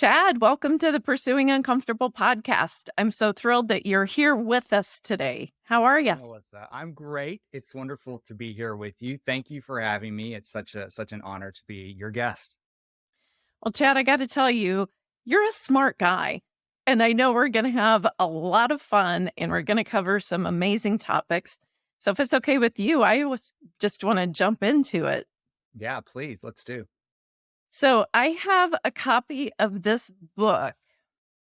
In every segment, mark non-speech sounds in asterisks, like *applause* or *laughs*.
Chad, welcome to the Pursuing Uncomfortable podcast. I'm so thrilled that you're here with us today. How are you? Melissa, I'm great. It's wonderful to be here with you. Thank you for having me. It's such a such an honor to be your guest. Well, Chad, I got to tell you, you're a smart guy. And I know we're going to have a lot of fun and we're going to cover some amazing topics. So if it's okay with you, I was just want to jump into it. Yeah, please. Let's do. So I have a copy of this book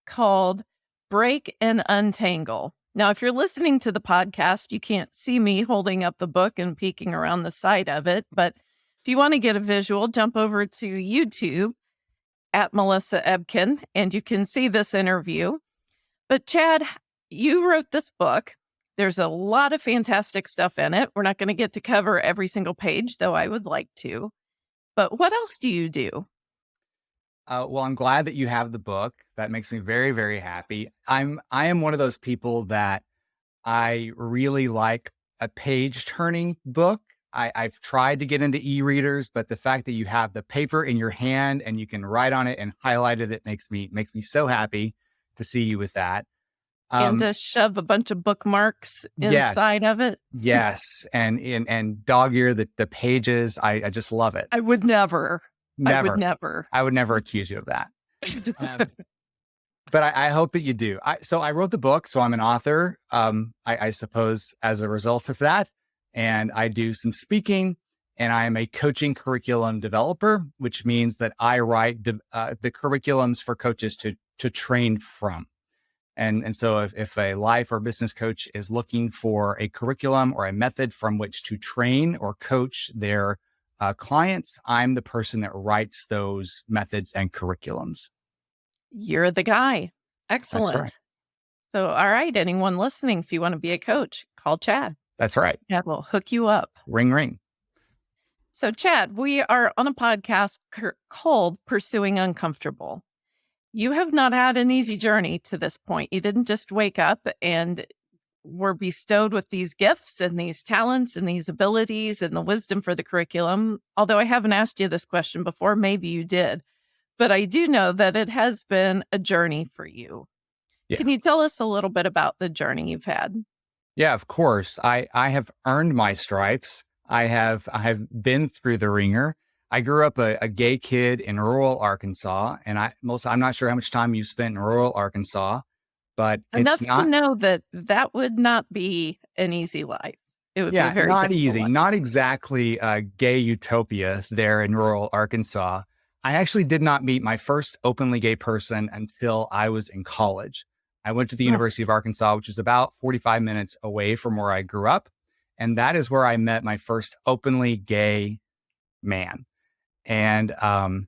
called Break and Untangle. Now, if you're listening to the podcast, you can't see me holding up the book and peeking around the side of it. But if you want to get a visual, jump over to YouTube at Melissa Ebken and you can see this interview. But Chad, you wrote this book. There's a lot of fantastic stuff in it. We're not going to get to cover every single page, though I would like to. But what else do you do? Uh, well, I'm glad that you have the book. That makes me very, very happy. I'm I am one of those people that I really like a page turning book. I, I've tried to get into e-readers, but the fact that you have the paper in your hand and you can write on it and highlight it, it makes me makes me so happy to see you with that. Um, and to shove a bunch of bookmarks inside yes, of it. yes, and and and dog ear the the pages. I I just love it. I would never. Never. I would never. I would never accuse you of that. *laughs* um, but I, I, hope that you do. I, so I wrote the book, so I'm an author. Um, I, I suppose as a result of that, and I do some speaking and I am a coaching curriculum developer, which means that I write uh, the curriculums for coaches to to train from. And, and so if, if a life or business coach is looking for a curriculum or a method from which to train or coach their uh, clients, I'm the person that writes those methods and curriculums. You're the guy. Excellent. Right. So, all right, anyone listening, if you want to be a coach, call Chad. That's right. Chad will hook you up. Ring, ring. So, Chad, we are on a podcast called Pursuing Uncomfortable. You have not had an easy journey to this point. You didn't just wake up and were bestowed with these gifts and these talents and these abilities and the wisdom for the curriculum. Although I haven't asked you this question before, maybe you did. But I do know that it has been a journey for you. Yeah. Can you tell us a little bit about the journey you've had? Yeah, of course. I I have earned my stripes. I have I have been through the wringer. I grew up a, a, gay kid in rural Arkansas, and I most I'm not sure how much time you've spent in rural Arkansas, but enough not, to know that that would not be an easy life. It would yeah, be very not easy, life. not exactly a gay utopia there in rural Arkansas. I actually did not meet my first openly gay person until I was in college. I went to the oh. University of Arkansas, which is about 45 minutes away from where I grew up. And that is where I met my first openly gay man. And um,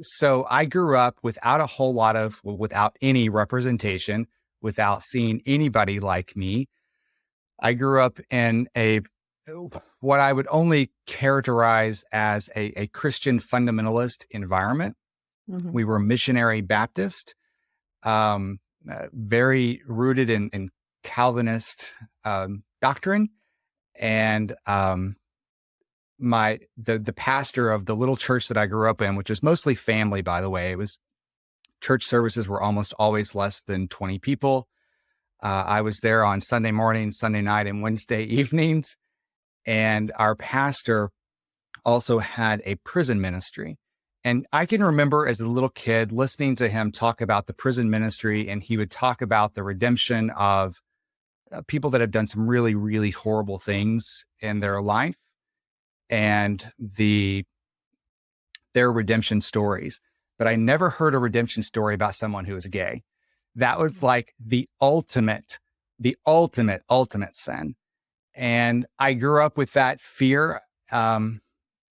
so I grew up without a whole lot of, without any representation, without seeing anybody like me. I grew up in a, what I would only characterize as a, a Christian fundamentalist environment. Mm-hmm. We were missionary Baptist, um, uh, very rooted in, in Calvinist um, doctrine. And um, my the the pastor of the little church that I grew up in, which is mostly family, by the way. It was church services were almost always less than 20 people. Uh, I was there on Sunday morning, Sunday night, and Wednesday *laughs* evenings. And our pastor also had a prison ministry. And I can remember as a little kid listening to him talk about the prison ministry, and he would talk about the redemption of uh, people that have done some really, really horrible things in their life and the their redemption stories. But I never heard a redemption story about someone who was gay. That was mm. like the ultimate, the ultimate, ultimate sin. And I grew up with that fear um,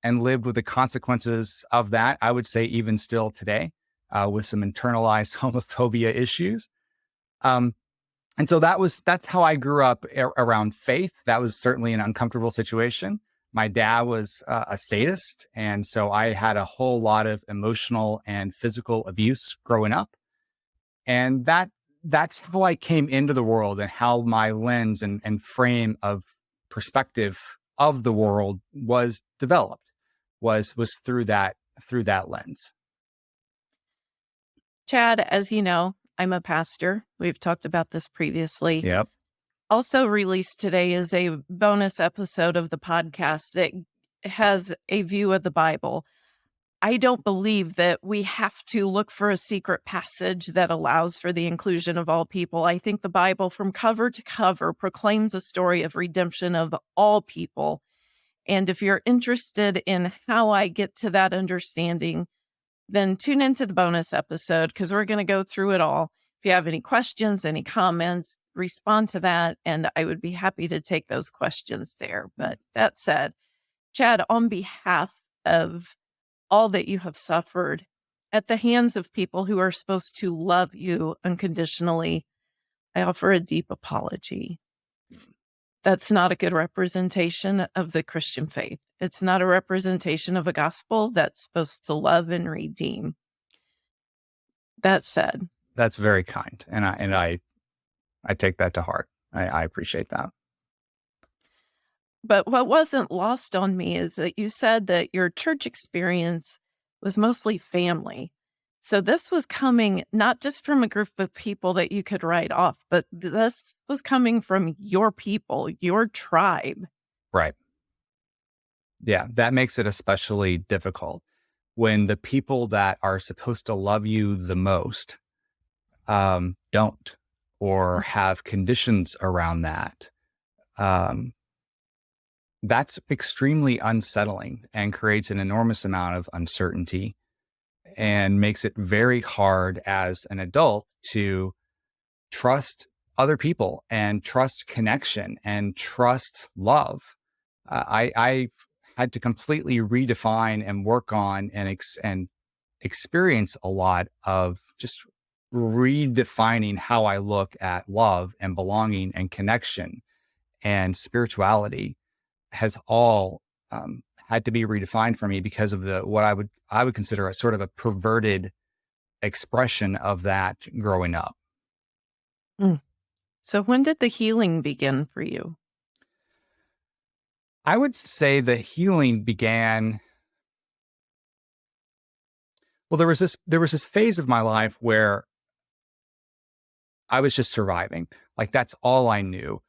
and lived with the consequences of that. I would say even still today, uh, with some internalized *laughs* homophobia issues. Um, and so that was that's how I grew up around faith. That was certainly an uncomfortable situation my dad was uh, a sadist. And so I had a whole lot of emotional and physical abuse growing up. And that, that's how I came into the world and how my lens and, and frame of perspective of the world was developed was, was through that, through that lens. Chad, as you know, I'm a pastor. We've talked about this previously. Yep. Also, released today is a bonus episode of the podcast that has a view of the Bible. I don't believe that we have to look for a secret passage that allows for the inclusion of all people. I think the Bible, from cover to cover, proclaims a story of redemption of all people. And if you're interested in how I get to that understanding, then tune into the bonus episode because we're going to go through it all. If you have any questions, any comments, respond to that. And I would be happy to take those questions there. But that said, Chad, on behalf of all that you have suffered at the hands of people who are supposed to love you unconditionally, I offer a deep apology. That's not a good representation of the Christian faith. It's not a representation of a gospel that's supposed to love and redeem. That said, that's very kind, and I and I, I take that to heart. I, I appreciate that. But what wasn't lost on me is that you said that your church experience was mostly family. So this was coming not just from a group of people that you could write off, but this was coming from your people, your tribe. Right. Yeah, that makes it especially difficult when the people that are supposed to love you the most um, don't or mm. have conditions around that. Um, that's extremely unsettling and creates an enormous amount of uncertainty and makes it very hard as an adult to trust other people and trust connection and trust love. Uh, I, I had to completely redefine and work on and ex- and experience a lot of just redefining how I look at love and belonging and connection and spirituality has all um, had to be redefined for me because of the what I would I would consider a sort of a perverted expression of that growing up. Mm. So when did the healing begin for you? I would say the healing began well there was this there was this phase of my life where I was just surviving. Like that's all I knew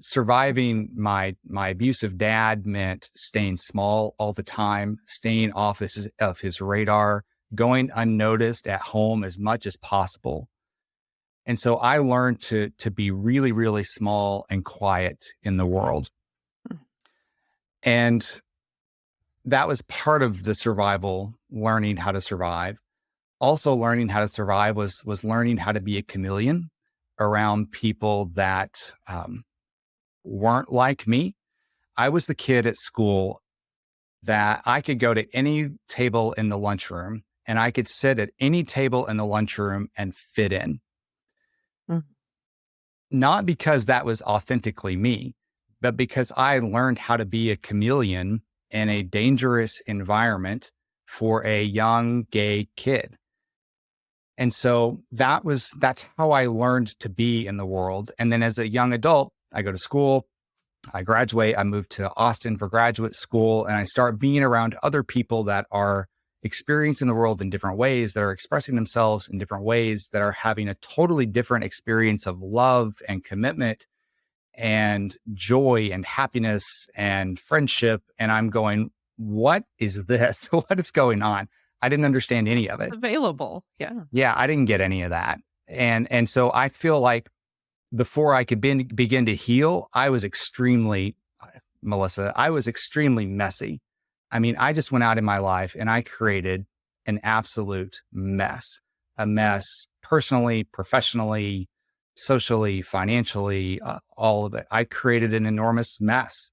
surviving my my abusive dad meant staying small all the time, staying off his, of his radar, going unnoticed at home as much as possible. And so I learned to to be really really small and quiet in the world. Hmm. And that was part of the survival, learning how to survive. Also learning how to survive was was learning how to be a chameleon around people that um, weren't like me. I was the kid at school that I could go to any table in the lunchroom and I could sit at any table in the lunchroom and fit in. Mm. Not because that was authentically me, but because I learned how to be a chameleon in a dangerous environment for a young gay kid. And so that was, that's how I learned to be in the world. And then as a young adult, I go to school, I graduate, I move to Austin for graduate school, and I start being around other people that are experiencing the world in different ways, that are expressing themselves in different ways, that are having a totally different experience of love and commitment and joy and happiness and friendship. And I'm going, what is this? *laughs* what is going on? I didn't understand any of it. Available. Yeah. Yeah. I didn't get any of that. And, and so I feel like before I could be, begin to heal, I was extremely, Melissa, I was extremely messy. I mean, I just went out in my life and I created an absolute mess, a mess personally, professionally, socially, financially, uh, all of it. I created an enormous mess.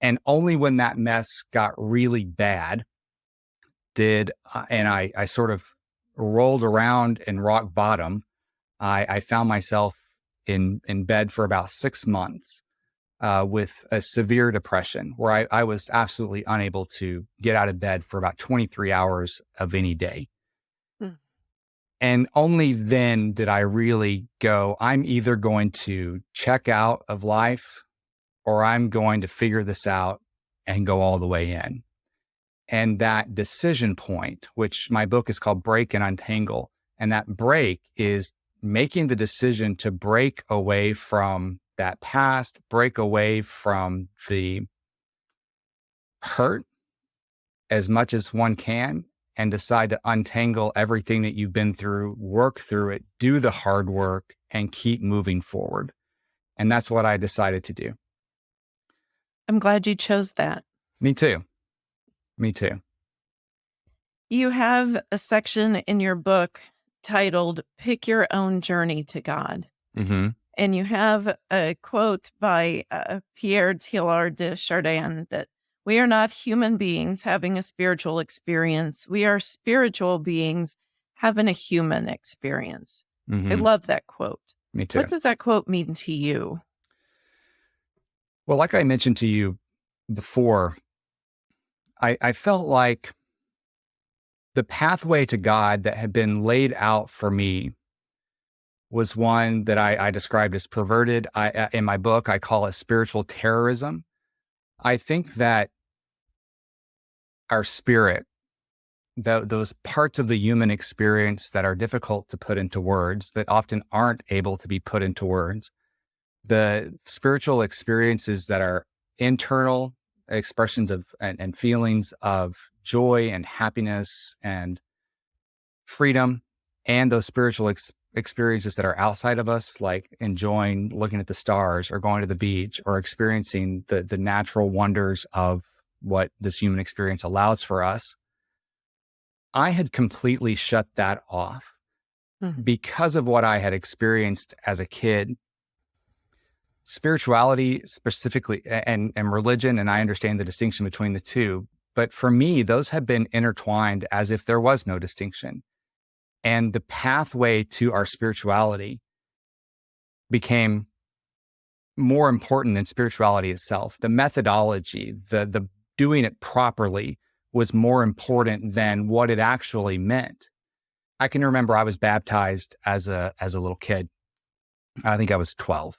And only when that mess got really bad did, uh, and I, I sort of rolled around in rock bottom, I, I found myself in in bed for about six months uh, with a severe depression, where I, I was absolutely unable to get out of bed for about 23 hours of any day. Hmm. And only then did I really go, I'm either going to check out of life or I'm going to figure this out and go all the way in. And that decision point, which my book is called Break and Untangle, And that break is making the decision to break away from that past, break away from the hurt as much as one can and decide to untangle everything that you've been through, work through it, do the hard work, and keep moving forward. And that's what I decided to do. I'm glad you chose that. Me too. Me too. You have a section in your book titled Pick Your Own Journey to God. Mm-hmm. And you have a quote by uh, Pierre Teilhard de Chardin that we are not human beings having a spiritual experience. We are spiritual beings having a human experience. Mm-hmm. I love that quote. Me too. What does that quote mean to you? Well, like I mentioned to you before, I, I felt like the pathway to God that had been laid out for me was one that I, I described as perverted. I, in my book, I call it spiritual terrorism. I think that our spirit, the, those parts of the human experience that are difficult to put into words, that often aren't able to be put into words, the spiritual experiences that are internal expressions of and, and feelings of joy and happiness and freedom, and those spiritual ex- experiences that are outside of us, like enjoying looking at the stars or going to the beach or experiencing the the natural wonders of what this human experience allows for us, I had completely shut that off mm-hmm. because of what I had experienced as a kid. Spirituality, specifically, and, and religion, and I understand the distinction between the two. But for me, those have been intertwined as if there was no distinction. And the pathway to our spirituality became more important than spirituality itself. The methodology, the the doing it properly was more important than what it actually meant. I can remember I was baptized as a as a little kid. I think I was 12.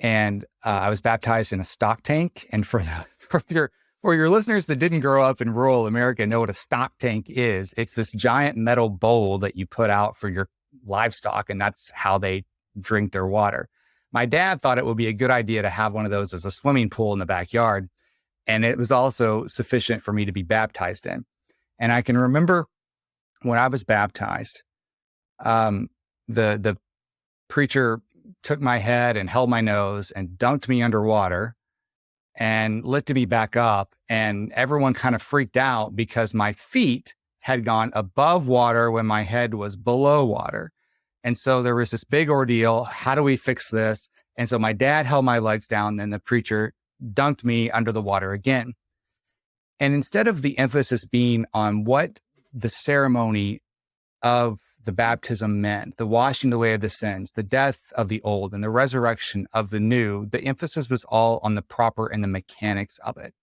And uh, I was baptized in a stock tank. And for the, *laughs* for your for your listeners that didn't grow up in rural America know what a stock tank is, it's this giant metal bowl that you put out for your livestock, and that's how they drink their water. My dad thought it would be a good idea to have one of those as a swimming pool in the backyard and it was also sufficient for me to be baptized in. And I can remember when I was baptized, um, the the preacher took my head and held my nose and dunked me underwater and lifted me back up. And everyone kind of freaked out because my feet had gone above water when my head was below water. And so there was this big ordeal. How do we fix this? And so my dad held my legs down, and the preacher dunked me under the water again. And instead of the emphasis being on what the ceremony of the baptism meant, the washing away of the sins, the death of the old, and the resurrection of the new, the emphasis was all on the proper and the mechanics of it.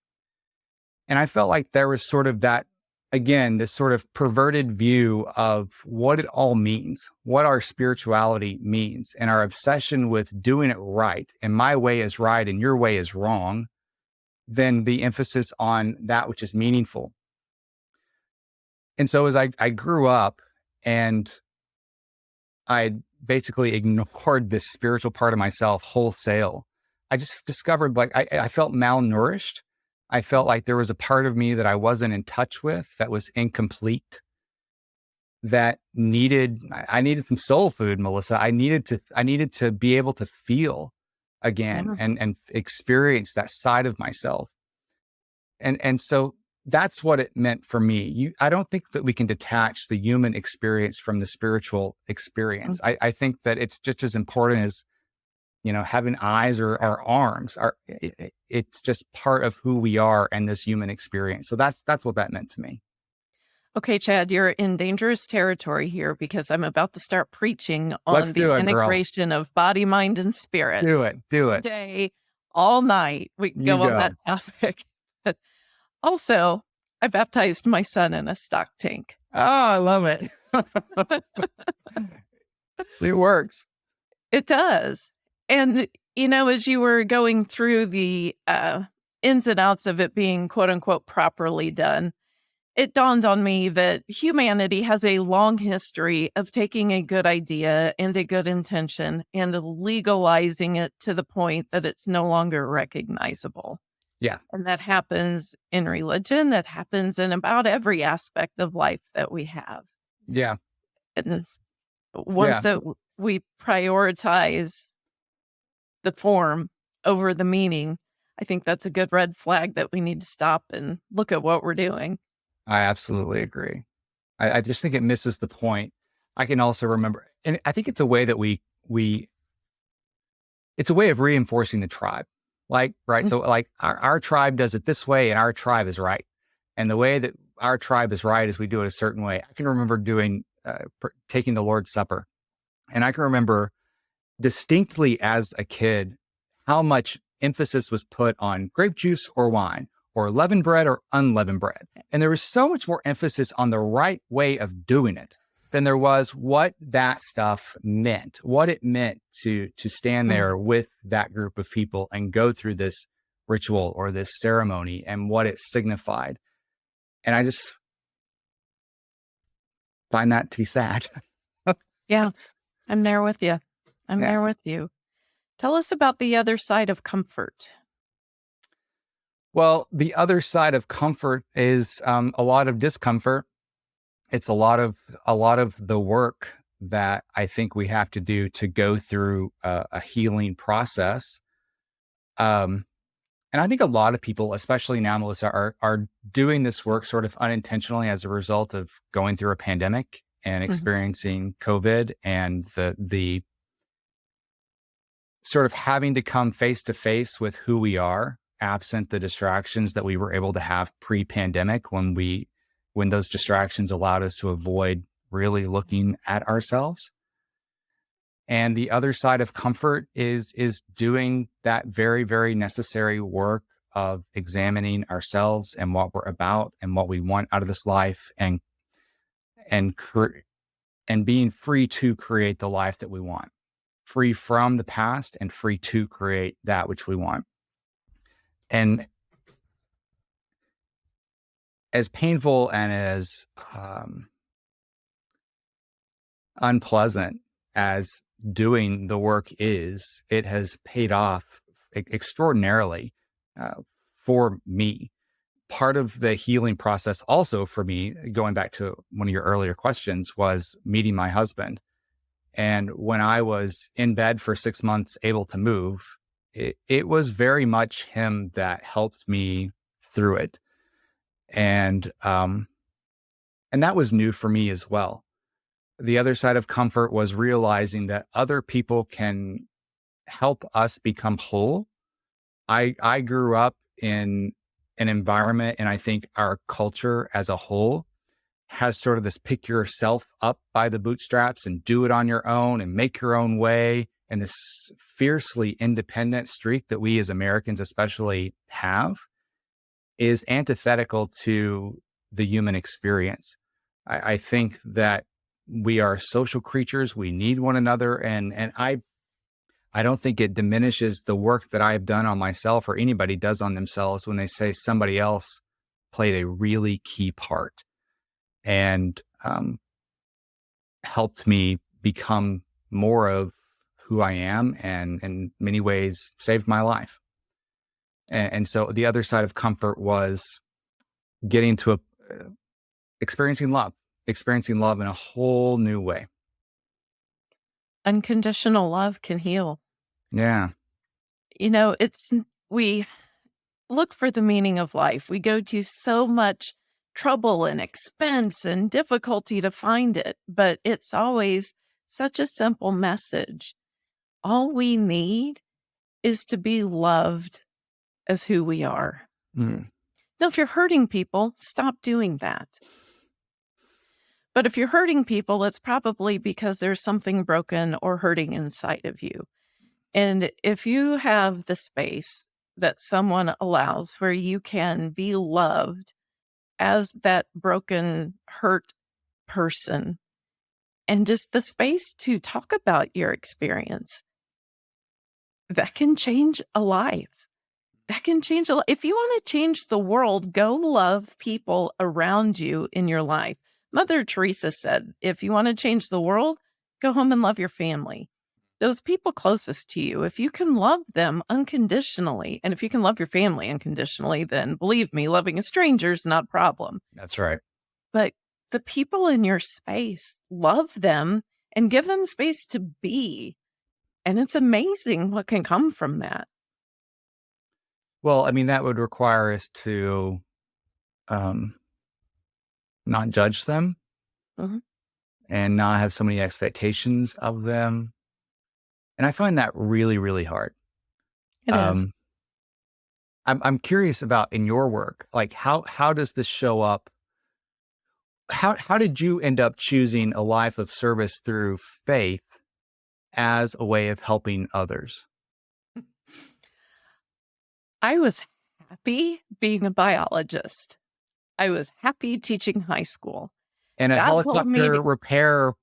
And I felt like there was sort of that, again, this sort of perverted view of what it all means, what our spirituality means, and our obsession with doing it right. And my way is right and your way is wrong than the emphasis on that which is meaningful. And so as I, I grew up and I basically *laughs* ignored this spiritual part of myself wholesale, I just discovered like I, I felt malnourished. I felt like there was a part of me that I wasn't in touch with that was incomplete that needed I needed some soul food, Melissa. I needed to I needed to be able to feel again Wonderful. and and experience that side of myself. And and so that's what it meant for me. You I don't think that we can detach the human experience from the spiritual experience. Mm-hmm. I, I think that it's just as important as you know having eyes or, or arms are it, it's just part of who we are and this human experience so that's that's what that meant to me Okay, Chad, you're in dangerous territory here because I'm about to start preaching on Let's the it, integration girl. of body, mind, and spirit. Do it. Do it. Day, all night. We can go, on that *laughs* topic. Also, I baptized my son in a stock tank. Oh, I love it. *laughs* it works. It does. And, you know, as you were going through the uh, ins and outs of it being quote unquote properly done, it dawned on me that humanity has a long history of taking a good idea and a good intention and legalizing it to the point that it's no longer recognizable. Yeah. And that happens in religion, that happens in about every aspect of life that we have. Yeah. And uh, once yeah. that we prioritize the form over the meaning, I think that's a good red flag that we need to stop and look at what we're doing. I absolutely agree. I, I just think it misses the point. I can also remember, and I think it's a way that we we it's a way of reinforcing the tribe. Like, right. Mm-hmm. So like our, our tribe does it this way and our tribe is right. And the way that our tribe is right is we do it a certain way. I can remember doing, uh, pr- taking the Lord's Supper. And I can remember distinctly as a kid how much emphasis was put on grape juice or wine or leavened bread or unleavened bread. And there was so much more emphasis on the right way of doing it than there was what that stuff meant, what it meant to to stand hmm. there with that group of people and go through this ritual or this ceremony and what it signified. And I just find that to be sad. *laughs* yeah, I'm there with you. I'm yeah. there with you. Tell us about the other side of comfort. Well, the other side of comfort is um, a lot of discomfort it's a lot of a lot of the work that I think we have to do to go through a, a healing process. Um, and I think a lot of people, especially now, Melissa, are are doing this work sort of unintentionally as a result of going through a pandemic and mm-hmm. experiencing mm-hmm. COVID and the the sort of having to come face to face with who we are, absent the distractions that we were able to have pre-pandemic when we when those distractions allowed us to avoid really looking at ourselves. And the other side of comfort is is doing that very very necessary work of examining ourselves and what we're about and what we want out of this life and and and being free to create the life that we want. Free from the past and free to create that which we want. And as painful and as um, unpleasant as doing the work is, it has paid off extraordinarily uh, for me. Part of the healing process, also for me, going back to one of your earlier questions, was meeting my husband. And when I was in bed for six months, able to move, it, it was very much him that helped me through it and um, and that was new for me as well. The other side of comfort was realizing that other people can help us become whole. I I grew up in an environment, and I think our culture as a whole has sort of this pick yourself up by the bootstraps and do it on your own and make your own way and this fiercely independent streak that we as Americans especially have is antithetical to the human experience. I, I think that we are social creatures. We need one another. And, and I, I don't think it diminishes the work that I have done on myself or anybody does on themselves when they say somebody else played a really key part and um, helped me become more of who I am and in many ways saved my life. And, and so the other side of comfort was getting to a, uh, experiencing love, experiencing love in a whole new way. Unconditional love can heal. Yeah. You know, it's, we look for the meaning of life. We go to so much trouble and expense and difficulty to find it, but it's always such a simple message. All we need is to be loved as who we are. Mm. Now, if you're hurting people, stop doing that. But if you're hurting people, it's probably because there's something broken or hurting inside of you. And if you have the space that someone allows where you can be loved as that broken, hurt person, and just the space to talk about your experience, that can change a life that can change a lot. If you want to change the world, go love people around you in your life. Mother Teresa said, if you want to change the world, go home and love your family. Those people closest to you, if you can love them unconditionally, and if you can love your family unconditionally, then believe me, loving a stranger is not a problem. That's right. But the people in your space, love them and give them space to be. And it's amazing what can come from that. Well, I mean, that would require us to um, not judge them Mhm. and not have so many expectations of them. And I find that really, really hard. It is. Um, I'm I'm curious about in your work, like how how does this show up? How how did you end up choosing a life of service through faith as a way of helping others? I was happy being a biologist. I was happy teaching high school. And a God helicopter to- repair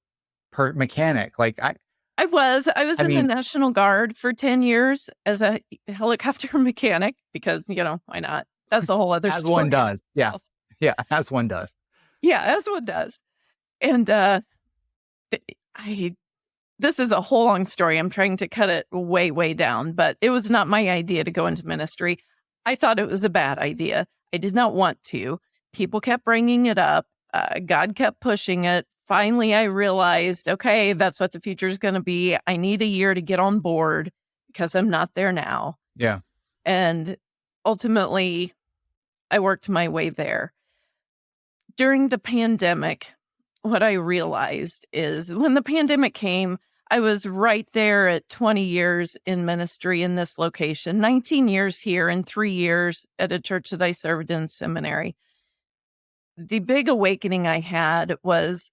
per mechanic, like I I was. I was I in mean- the National Guard for 10 years as a *laughs* helicopter *laughs* mechanic because, you know, why not? That's a whole other as story. one does, yeah, yeah, *laughs* as one does. Yeah, as one does. And uh I this is a whole long story. I'm trying to cut it way, way down, but it was not my idea to go into ministry. I thought it was a bad idea. I did not want to. People kept bringing it up. Uh, God kept pushing it. Finally, I realized, okay, that's what the future is going to be. I need a year to get on board because I'm not there now. Yeah. And ultimately, I worked my way there. During the pandemic, what I realized is when the pandemic came, I was right there at 20 years in ministry in this location, 19 years here, and three years at a church that I served in seminary. The big awakening I had was,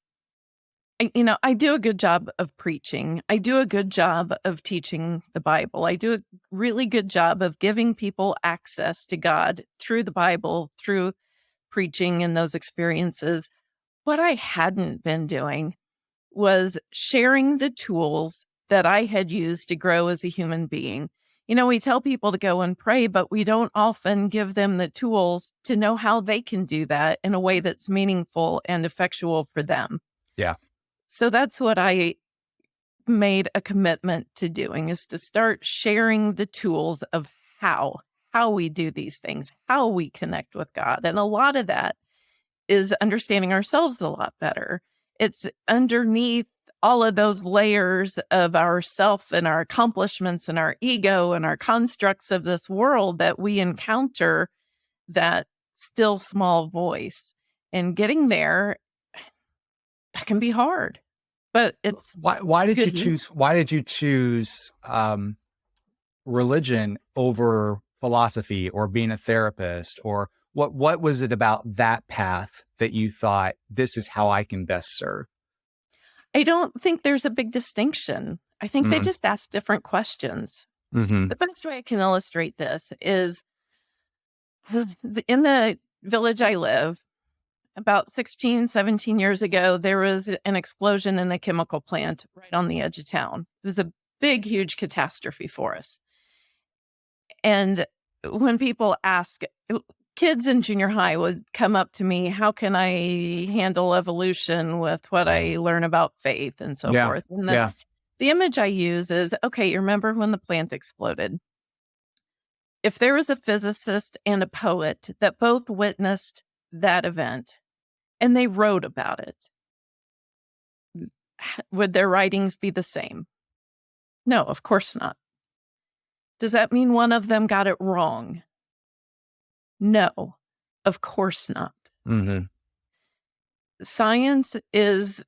you know, I do a good job of preaching. I do a good job of teaching the Bible. I do a really good job of giving people access to God through the Bible, through preaching and those experiences. What I hadn't been doing was sharing the tools that I had used to grow as a human being. You know, we tell people to go and pray, but we don't often give them the tools to know how they can do that in a way that's meaningful and effectual for them. Yeah. So that's what I made a commitment to doing is to start sharing the tools of how how we do these things, how we connect with God. And a lot of that is understanding ourselves a lot better. It's underneath all of those layers of our self and our accomplishments and our ego and our constructs of this world that we encounter that still small voice. And getting there, that can be hard, but it's Why why did you Good choose why did you choose um religion over philosophy or being a therapist or what what was it about that path that you thought this is how I can best serve? I don't think there's a big distinction. I think they Mhm. just ask different questions. Mm-hmm. The best way I can illustrate this is *sighs* in the village I live, about 16, 17 years ago, there was an explosion in the chemical plant right on the edge of town. It was a big, huge catastrophe for us. And when people ask, kids in junior high would come up to me, how can I handle evolution with what I learn about faith and so Yeah, forth? And the, yeah. the image I use is okay, you remember when the plant exploded? If there was a physicist and a poet that both witnessed that event and they wrote about it, would their writings be the same? No, of course not. Does that mean one of them got it wrong? No, of course not. Mm-hmm. Science is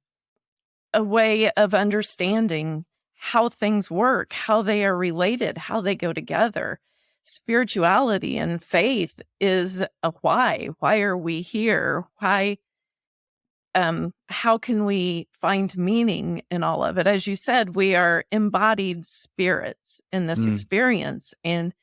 a way of understanding how things work, how they are related, how they go together. Spirituality and faith is a why. Why are we here? Why um how can we find meaning in all of it? As you said, we are embodied spirits in this Mm. experience and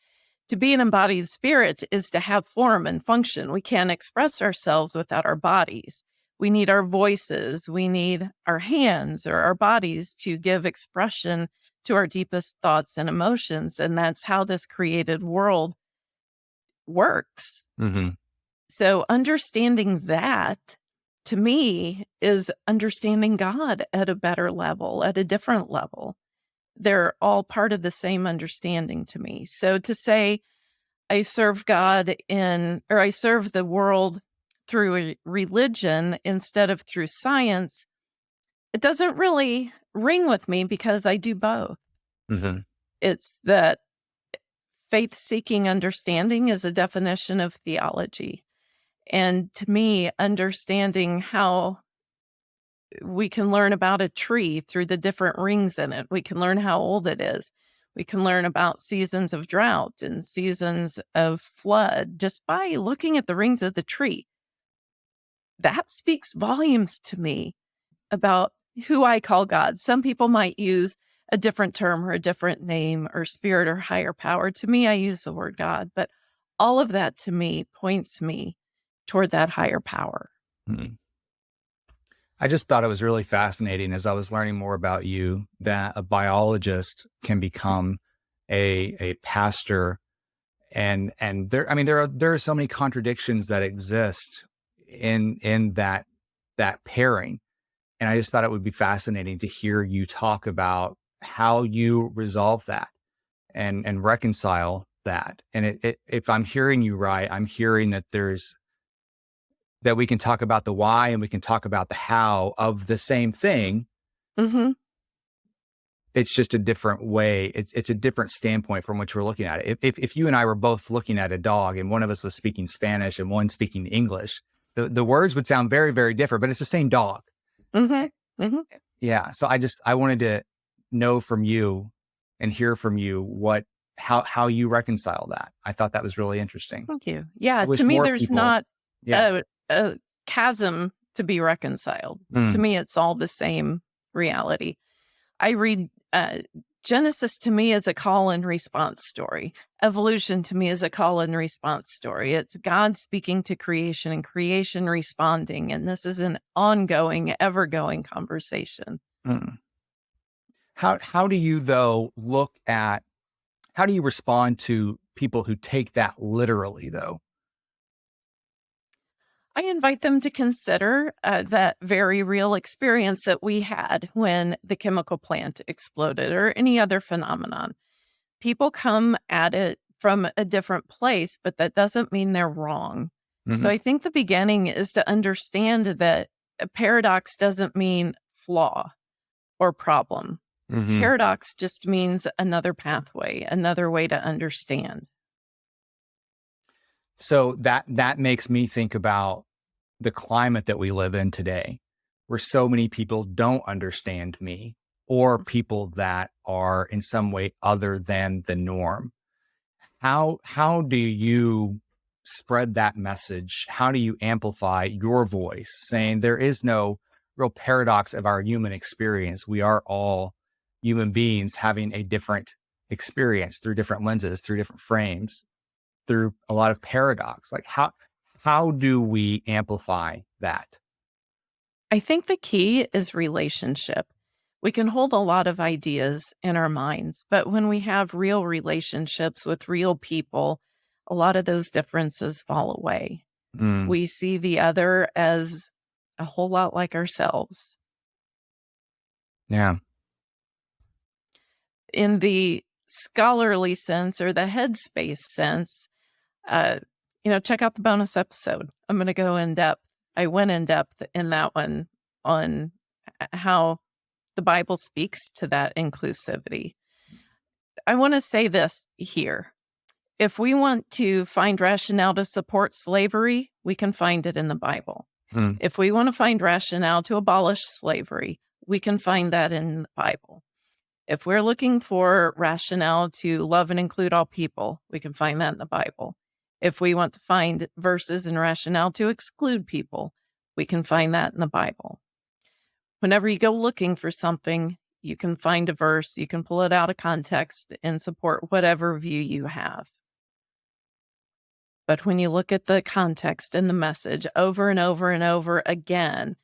to be an embodied spirit is to have form and function. We can't express ourselves without our bodies. We need our voices. We need our hands or our bodies to give expression to our deepest thoughts and emotions. And that's how this created world works. Mm-hmm. So understanding that to me is understanding God at a better level, at a different level. They're all part of the same understanding to me. So to say I serve God in, or I serve the world through religion instead of through science, it doesn't really ring with me because I do both. Mm-hmm. It's that faith seeking understanding is a definition of theology. And to me, understanding how we can learn about a tree through the different rings in it, we can learn how old it is. We can learn about seasons of drought and seasons of flood just by looking at the rings of the tree. That speaks volumes to me about who I call God. Some people might use a different term or a different name or spirit or higher power. To me, I use the word God, but all of that to me points me toward that higher power. Mm-hmm. I just thought it was really fascinating as I was learning more about you that a biologist can become a a pastor. And and there I mean there are there are so many contradictions that exist in in that that pairing. And I just thought it would be fascinating to hear you talk about how you resolve that and and reconcile that. And it, it, if I'm hearing you right I'm hearing that there's that we can talk about the why and we can talk about the how of the same thing. Mm-hmm. It's just a different way. It's it's a different standpoint from which we're looking at it. If, if, if you and I were both looking at a dog and one of us was speaking Spanish and one speaking English, the, the words would sound very very different. But it's the same dog. Mm-hmm. Mm-hmm. Yeah. So I just I wanted to know from you and hear from you what how how you reconcile that. I thought that was really interesting. Thank you. Yeah. To me, there's people, not yeah a chasm to be reconciled. Mm. To me, it's all the same reality. I read uh, Genesis to me is a call and response story. Evolution to me is a call and response story. It's God speaking to creation and creation responding. And this is an ongoing, ever going conversation. Mm. How, how do you, though, look at how do you respond to people who take that literally, though? I invite them to consider uh, that very real experience that we had when the chemical plant exploded or any other phenomenon. People come at it from a different place, but that doesn't mean they're wrong. Mm-hmm. So I think the beginning is to understand that a paradox doesn't mean flaw or problem. Mm-hmm. Paradox just means another pathway, another way to understand. So that that makes me think about the climate that we live in today, where so many people don't understand me or mm-hmm. people that are in some way other than the norm. How how do you spread that message? How do you amplify your voice saying there is no real paradox of our human experience? We are all human beings having a different experience through different lenses, through different frames through a lot of paradox. Like how how do we amplify that? I think the key is relationship. We can hold a lot of ideas in our minds, but when we have real relationships with real people, a lot of those differences fall away. Mm. We see the other as a whole lot like ourselves. Yeah. In the scholarly sense or the headspace sense, uh, you know, check out the bonus episode. I'm going to go in depth. I went in depth in that one on how the Bible speaks to that inclusivity. I want to say this here. If we want to find rationale to support slavery, we can find it in the Bible. Hmm. If we want to find rationale to abolish slavery, we can find that in the Bible. If we're looking for rationale to love and include all people, we can find that in the Bible. If we want to find verses and rationale to exclude people, we can find that in the Bible. Whenever you go looking for something, you can find a verse, you can pull it out of context and support whatever view you have. But when you look at the context and the message over and over and over again,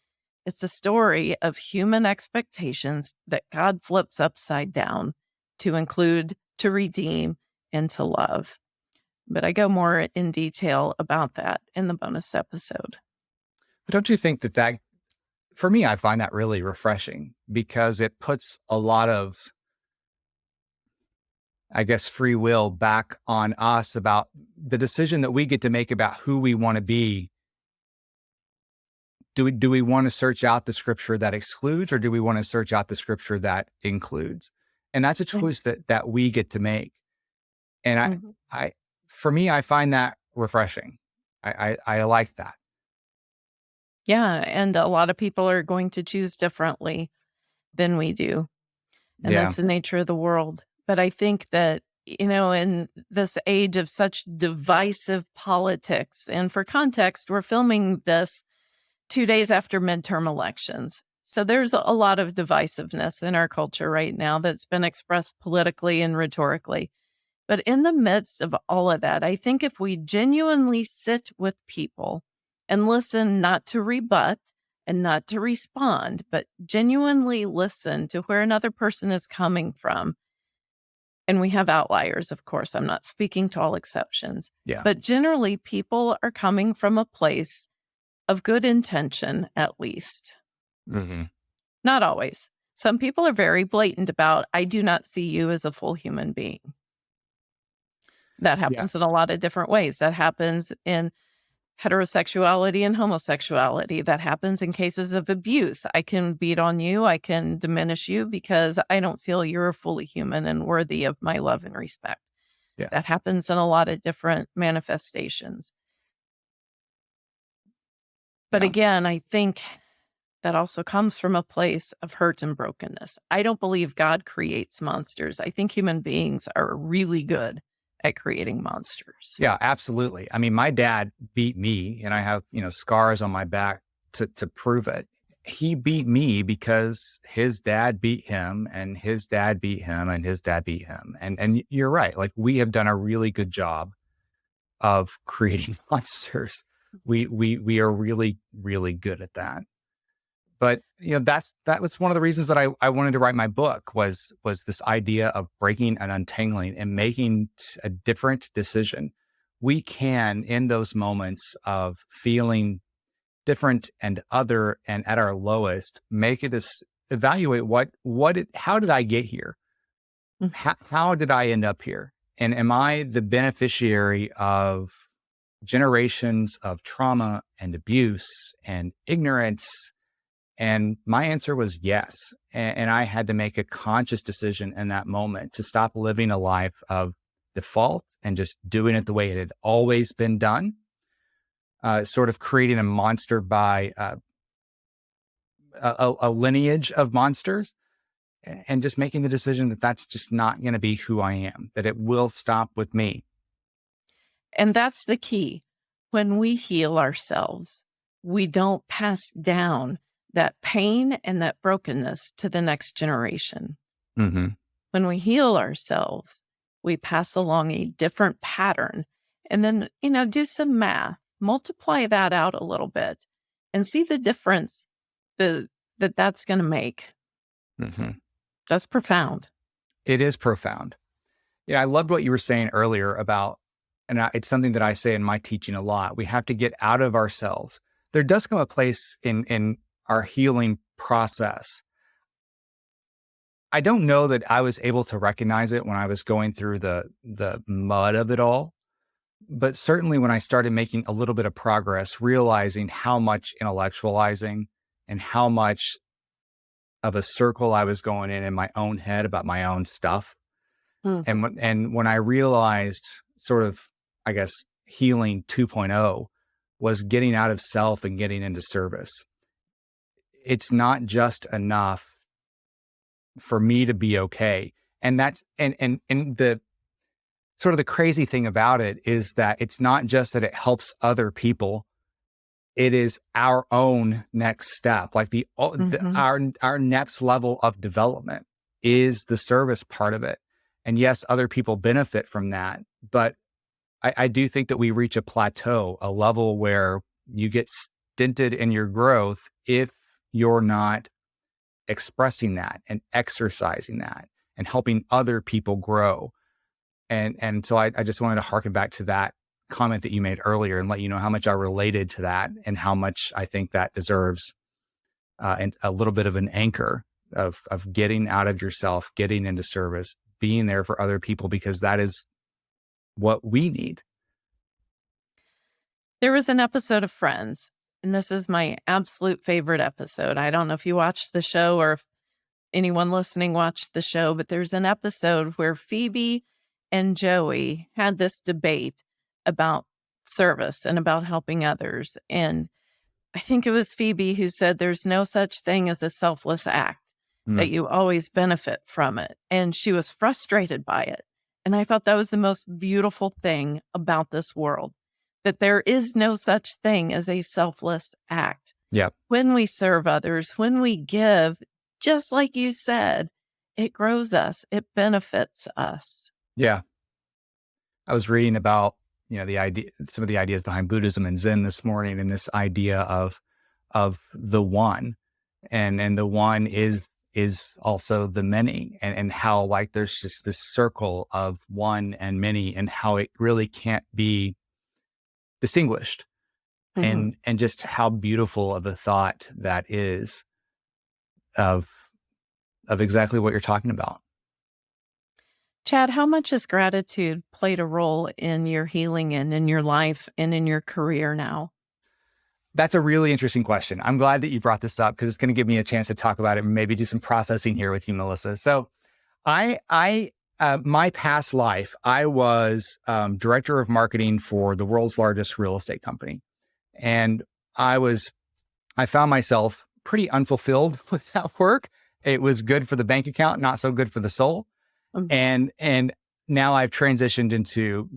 it's a story of human expectations that God flips upside down to include, to redeem, and to love. But I go more in detail about that in the bonus episode. But don't you think that that, for me, I find that really refreshing because it puts a lot of, I guess, free will back on us about the decision that we get to make about who we want to be. Do we, do we want to search out the scripture that excludes or do we want to search out the scripture that includes? And that's a choice that, that we get to make. And I, mm-hmm. I, for me, I find that refreshing. I, I, I like that. Yeah. And a lot of people are going to choose differently than we do. And yeah. that's the nature of the world. But I think that, you know, in this age of such divisive politics, and for context, we're filming this two days after midterm elections. So there's a lot of divisiveness in our culture right now that's been expressed politically and rhetorically. But in the midst of all of that, I think if we genuinely sit with people and listen not to rebut and not to respond, but genuinely listen to where another person is coming from. And we have outliers, of course. I'm not speaking to all exceptions. Yeah. But generally, people are coming from a place of good intention, at least. Mm-hmm. Not always. Some people are very blatant about, I do not see you as a full human being. That happens yeah. in a lot of different ways. That happens in heterosexuality and homosexuality. That happens in cases of abuse. I can beat on you, I can diminish you because I don't feel you're fully human and worthy of my love and respect. Yeah. That happens in a lot of different manifestations. But yeah. again, I think that also comes from a place of hurt and brokenness. I don't believe God creates monsters. I think human beings are really good at creating monsters. Yeah, absolutely. I mean, my dad beat me and I have, you know, scars on my back to to prove it. He beat me because his dad beat him and his dad beat him and his dad beat him. And and you're right. Like we have done a really good job of creating *laughs* monsters. We we we are really really good at that but you know that's that was one of the reasons that I, I wanted to write my book was was this idea of breaking and untangling and making a different decision. We can in those moments of feeling different and other and at our lowest make it as evaluate what what it, how did i get here? Mm. how, how did i end up here? And am i the beneficiary of generations of trauma and abuse and ignorance and my answer was yes. And, and, I had to make a conscious decision in that moment to stop living a life of default and just doing it the way it had always been done. Uh, sort of creating a monster by uh, a, a lineage of monsters and just making the decision that that's just not going to be who I am, that it will stop with me. And that's the key. When we heal ourselves, we don't pass down that pain and that brokenness to the next generation. Mm-hmm. When we heal ourselves, we pass along a different pattern and then, you know, do some math, multiply that out a little bit and see the difference the, that that's going to make. Mm-hmm. That's profound. It is profound. Yeah, I loved what you were saying earlier about, and I, it's something that I say in my teaching a lot. We have to get out of ourselves. There does come a place in in our healing process. I don't know that I was able to recognize it when I was going through the the mud of it all, but certainly when I started making a little bit of progress, realizing how much intellectualizing and how much of a circle I was going in in my own head about my own stuff. Mm-hmm. And and when I realized sort of I guess healing 2.0 was getting out of self and getting into service it's not just enough for me to be okay. And that's and and and the sort of the crazy thing about it is that it's not just that it helps other people it is our own next step like the, mm-hmm. the, our our next level of development is the service part of it and yes other people benefit from that but I, I do think that we reach a plateau a level where you get stinted in your growth if you're not expressing that and exercising that and helping other people grow. And and so I, I just wanted to harken back to that comment that you made earlier and let you know how much I related to that and how much I think that deserves uh, and a little bit of an anchor of of getting out of yourself, getting into service, being there for other people because that is what we need. There was an episode of Friends, and this is my absolute favorite episode. I don't know if you watched the show or if anyone listening watched the show, but there's an episode where Phoebe and Joey had this debate about service and about helping others. And I think it was Phoebe who said there's no such thing as a selfless act, mm. that you always benefit from it. And she was frustrated by it. And I thought that was the most beautiful thing about this world that there is no such thing as a selfless act. Yeah. When we serve others, when we give, just like you said, it grows us, it benefits us. Yeah. I was reading about, you know, the idea, some of the ideas behind Buddhism and Zen this morning and this idea of, of the one and, and the one is, is also the many and, and how like there's just this circle of one and many and how it really can't be distinguished mm-hmm. and and just how beautiful of a thought that is of of exactly what you're talking about. Chad how much has gratitude played a role in your healing and in your life and in your career now? That's a really interesting question. I'm glad that you brought this up because it's going to give me a chance to talk about it and maybe do some processing here with you melissa. So i i uh, my past life, I was um, director of marketing for the world's largest real estate company. And I was, I found myself pretty unfulfilled *laughs* with that work. It was good for the bank account, not so good for the soul. Mm-hmm. And, and now I've transitioned into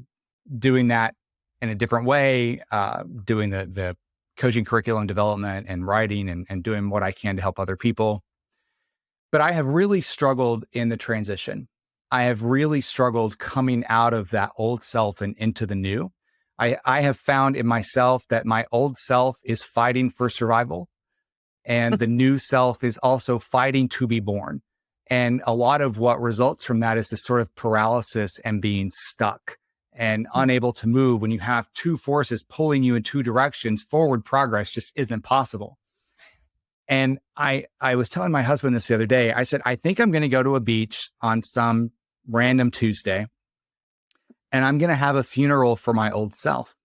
doing that in a different way, uh, doing the, the coaching curriculum development and writing and, and doing what I can to help other people. But I have really struggled in the transition I have really struggled coming out of that old self and into the new. I, I have found in myself that my old self is fighting for survival and the new self is also fighting to be born. And a lot of what results from that is this sort of paralysis and being stuck and hmm. unable to move when you have two forces pulling you in two directions forward progress just isn't possible and i i was telling my husband this the other day i said i think i'm going to go to a beach on some random Tuesday, and I'm going to have a funeral for my old self.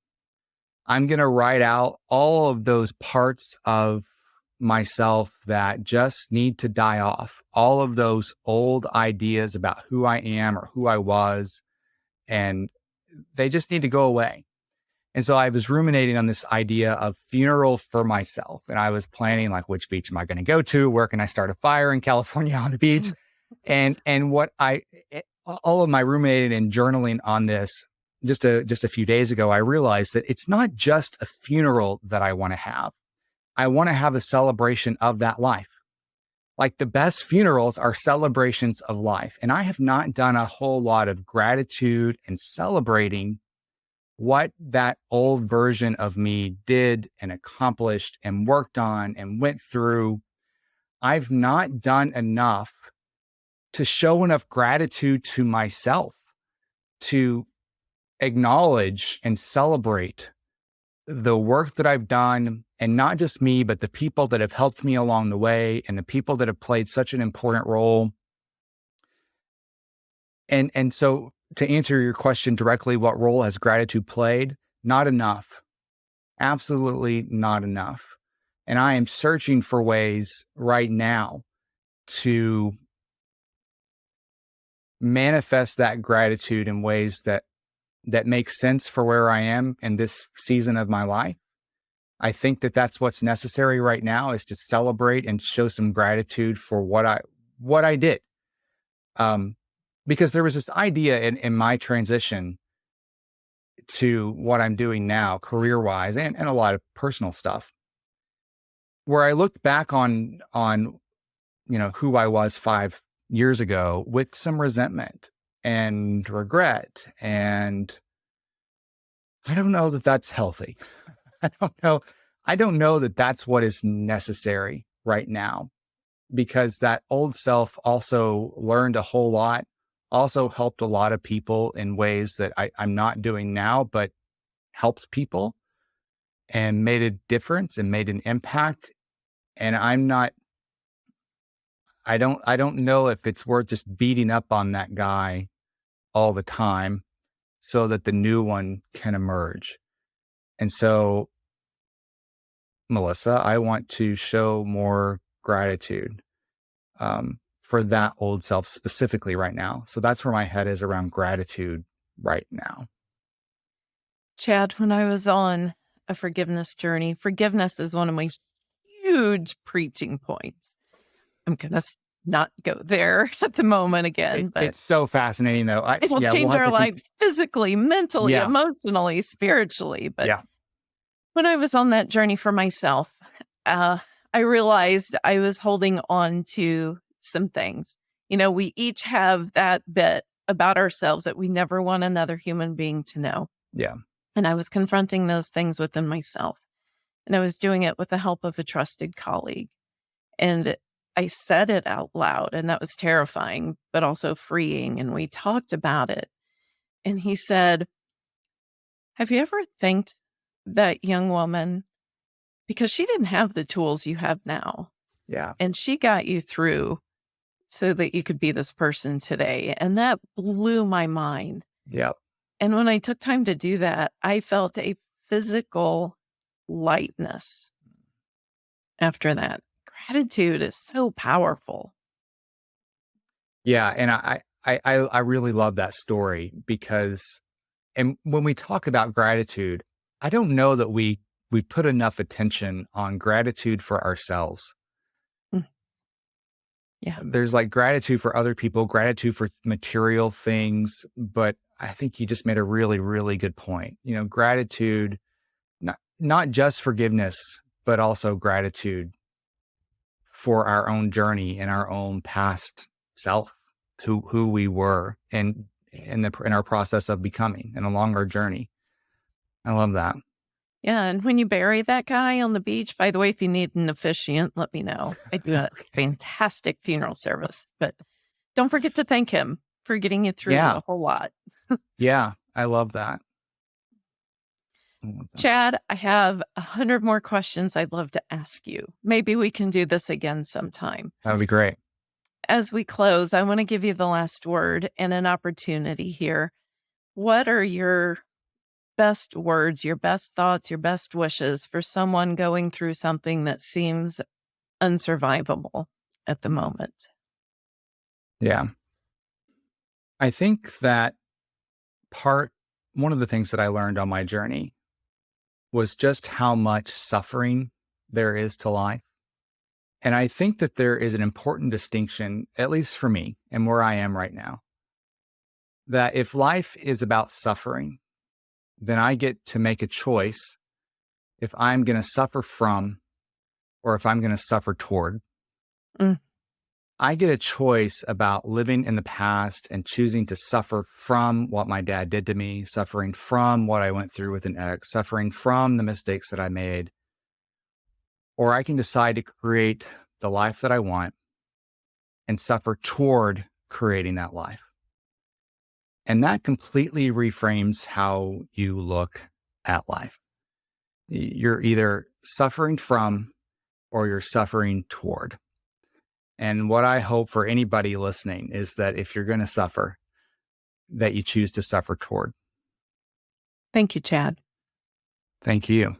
I'm going to write out all of those parts of myself that just need to die off, all of those old ideas about who I am or who I was, and they just need to go away. And so I was ruminating on this idea of funeral for myself. And I was planning like, which beach am I going to go to? Where can I start a fire in California *laughs* on the beach? *laughs* and, and what I, eh, all of my ruminating and journaling on this just a just a few days ago, I realized that it's not just a funeral that I want to have. I want to have a celebration of that life. Like the best funerals are celebrations of life. And I have not done a whole lot of gratitude and celebrating what that old version of me did and accomplished and worked on and went through. I've not done enough to show enough gratitude to myself to acknowledge and celebrate the work that I've done and not just me, but the people that have helped me along the way and the people that have played such an important role. And, and so to answer your question directly, what role has gratitude played? Not enough. Absolutely not enough. And I am searching for ways right now to manifest that gratitude in ways that that make sense for where I am in this season of my life. I think that that's what's necessary right now is to celebrate and show some gratitude for what I what I did. Um, because there was this idea in, in my transition to what I'm doing now, career wise, and, and a lot of personal stuff, where I looked back on on you know who I was five years ago with some resentment and regret. And I don't know that that's healthy. *laughs* I don't know. I don't know that that's what is necessary right now because that old self also learned a whole lot also helped a lot of people in ways that I, I'm not doing now, but helped people and made a difference and made an impact. And I'm not, I don't, I don't know if it's worth just beating up on that guy all the time so that the new one can emerge. And so, Melissa, I want to show more gratitude um, for that old self specifically right now. So that's where my head is around gratitude right now. Chad, when I was on a forgiveness journey, forgiveness is one of my huge preaching points. I'm to not go there *laughs* at the moment again. It, but it's so fascinating, though. I, it will yeah, change we'll our lives keep... physically, mentally, yeah. emotionally, spiritually. But yeah. when I was on that journey for myself, uh, I realized I was holding on to some things. You know, we each have that bit about ourselves that we never want another human being to know. Yeah. And I was confronting those things within myself. And I was doing it with the help of a trusted colleague. And I said it out loud, and that was terrifying, but also freeing. And we talked about it. And he said, Have you ever thanked that young woman? Because she didn't have the tools you have now. Yeah. And she got you through so that you could be this person today. And that blew my mind. Yeah. And when I took time to do that, I felt a physical lightness after that gratitude is so powerful. Yeah, and I I I really love that story because and when we talk about gratitude, I don't know that we we put enough attention on gratitude for ourselves. Mm. Yeah. There's like gratitude for other people, gratitude for material things, but I think you just made a really really good point. You know, gratitude not not just forgiveness, but also gratitude for our own journey and our own past self, who who we were, and in the in our process of becoming and along our journey. I love that. Yeah, and when you bury that guy on the beach, by the way, if you need an officiant, let me know. I do a *laughs* fantastic funeral service, but don't forget to thank him for getting you through yeah. a whole lot. *laughs* yeah, I love that. Chad, I have a hundred more questions I'd love to ask you. Maybe we can do this again sometime. That would be great. As we close, I want to give you the last word and an opportunity here. What are your best words, your best thoughts, your best wishes for someone going through something that seems unsurvivable at the moment? Yeah. I think that part, one of the things that I learned on my journey was just how much suffering there is to life. And I think that there is an important distinction, at least for me and where I am right now, that if life is about suffering, then I get to make a choice if I'm going to suffer from or if I'm going to suffer toward. Mm. I get a choice about living in the past and choosing to suffer from what my dad did to me, suffering from what I went through with an ex, suffering from the mistakes that I made. Or I can decide to create the life that I want and suffer toward creating that life. And that completely reframes how you look at life. You're either suffering from or you're suffering toward. And what I hope for anybody listening is that if you're going to suffer, that you choose to suffer toward. Thank you, Chad. Thank you.